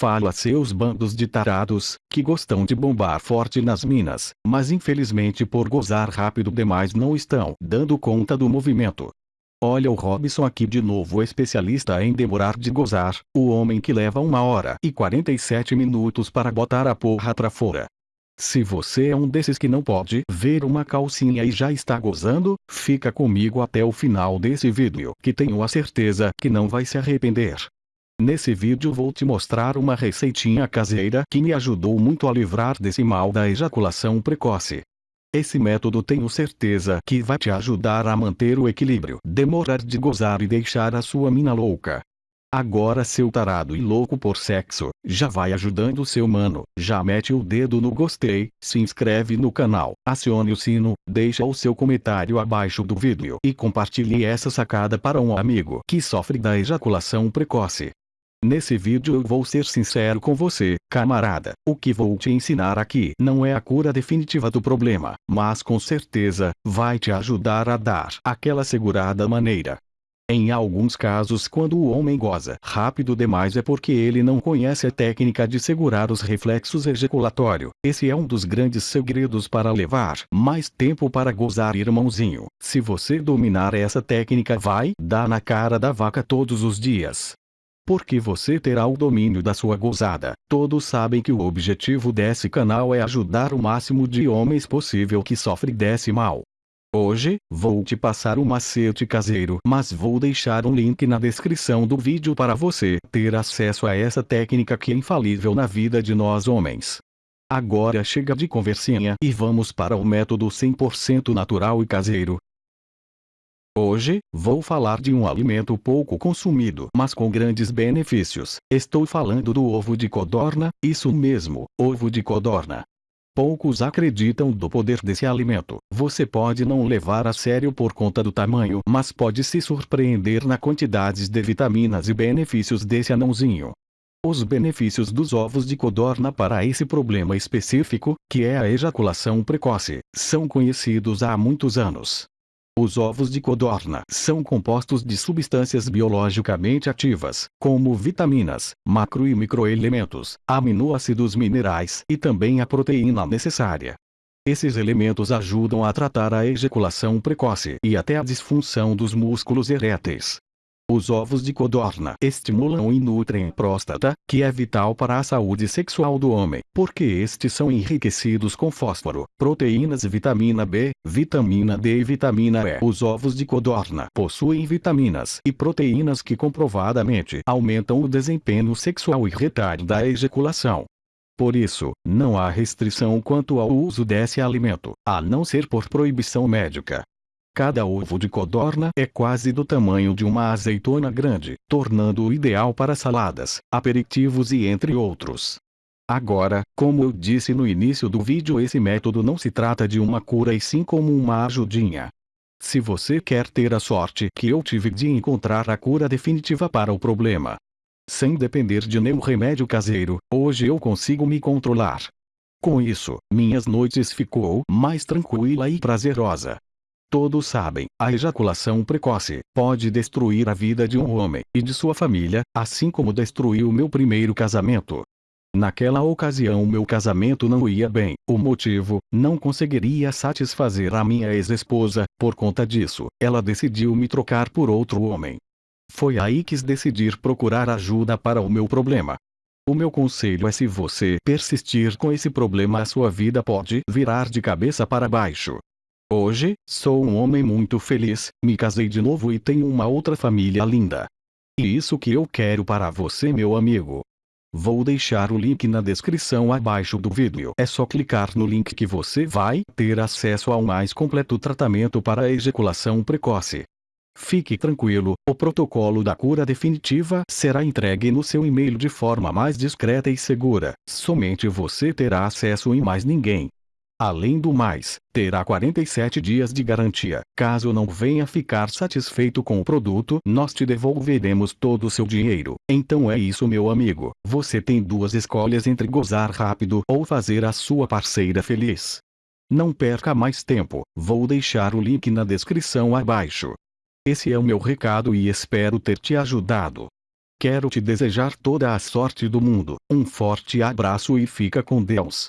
Falo a seus bandos de tarados, que gostam de bombar forte nas minas, mas infelizmente por gozar rápido demais não estão dando conta do movimento. Olha o Robson aqui de novo especialista em demorar de gozar, o homem que leva uma hora e 47 minutos para botar a porra pra fora. Se você é um desses que não pode ver uma calcinha e já está gozando, fica comigo até o final desse vídeo que tenho a certeza que não vai se arrepender. Nesse vídeo vou te mostrar uma receitinha caseira que me ajudou muito a livrar desse mal da ejaculação precoce. Esse método tenho certeza que vai te ajudar a manter o equilíbrio, demorar de gozar e deixar a sua mina louca. Agora seu tarado e louco por sexo, já vai ajudando seu mano, já mete o dedo no gostei, se inscreve no canal, acione o sino, deixa o seu comentário abaixo do vídeo e compartilhe essa sacada para um amigo que sofre da ejaculação precoce. Nesse vídeo eu vou ser sincero com você, camarada. O que vou te ensinar aqui não é a cura definitiva do problema, mas com certeza, vai te ajudar a dar aquela segurada maneira. Em alguns casos quando o homem goza rápido demais é porque ele não conhece a técnica de segurar os reflexos ejaculatório. Esse é um dos grandes segredos para levar mais tempo para gozar irmãozinho. Se você dominar essa técnica vai dar na cara da vaca todos os dias porque você terá o domínio da sua gozada. Todos sabem que o objetivo desse canal é ajudar o máximo de homens possível que sofrem desse mal. Hoje, vou te passar um macete caseiro, mas vou deixar um link na descrição do vídeo para você ter acesso a essa técnica que é infalível na vida de nós homens. Agora chega de conversinha e vamos para o método 100% natural e caseiro, Hoje, vou falar de um alimento pouco consumido mas com grandes benefícios. Estou falando do ovo de codorna, isso mesmo, ovo de codorna. Poucos acreditam do poder desse alimento. Você pode não levar a sério por conta do tamanho, mas pode se surpreender na quantidades de vitaminas e benefícios desse anãozinho. Os benefícios dos ovos de codorna para esse problema específico, que é a ejaculação precoce, são conhecidos há muitos anos. Os ovos de codorna são compostos de substâncias biologicamente ativas, como vitaminas, macro e microelementos, aminoácidos minerais e também a proteína necessária. Esses elementos ajudam a tratar a ejaculação precoce e até a disfunção dos músculos eréteis. Os ovos de codorna estimulam e nutrem a próstata, que é vital para a saúde sexual do homem, porque estes são enriquecidos com fósforo, proteínas vitamina B, vitamina D e vitamina E. Os ovos de codorna possuem vitaminas e proteínas que comprovadamente aumentam o desempenho sexual e retardam a ejaculação. Por isso, não há restrição quanto ao uso desse alimento, a não ser por proibição médica. Cada ovo de codorna é quase do tamanho de uma azeitona grande, tornando-o ideal para saladas, aperitivos e entre outros. Agora, como eu disse no início do vídeo esse método não se trata de uma cura e sim como uma ajudinha. Se você quer ter a sorte que eu tive de encontrar a cura definitiva para o problema, sem depender de nenhum remédio caseiro, hoje eu consigo me controlar. Com isso, minhas noites ficou mais tranquila e prazerosa. Todos sabem, a ejaculação precoce pode destruir a vida de um homem e de sua família, assim como destruiu meu primeiro casamento. Naquela ocasião meu casamento não ia bem, o motivo, não conseguiria satisfazer a minha ex-esposa, por conta disso, ela decidiu me trocar por outro homem. Foi aí que decidir procurar ajuda para o meu problema. O meu conselho é se você persistir com esse problema a sua vida pode virar de cabeça para baixo. Hoje, sou um homem muito feliz, me casei de novo e tenho uma outra família linda. E isso que eu quero para você meu amigo. Vou deixar o link na descrição abaixo do vídeo. É só clicar no link que você vai ter acesso ao mais completo tratamento para a ejaculação precoce. Fique tranquilo, o protocolo da cura definitiva será entregue no seu e-mail de forma mais discreta e segura. Somente você terá acesso e mais ninguém. Além do mais, terá 47 dias de garantia. Caso não venha ficar satisfeito com o produto, nós te devolveremos todo o seu dinheiro. Então é isso meu amigo, você tem duas escolhas entre gozar rápido ou fazer a sua parceira feliz. Não perca mais tempo, vou deixar o link na descrição abaixo. Esse é o meu recado e espero ter te ajudado. Quero te desejar toda a sorte do mundo. Um forte abraço e fica com Deus.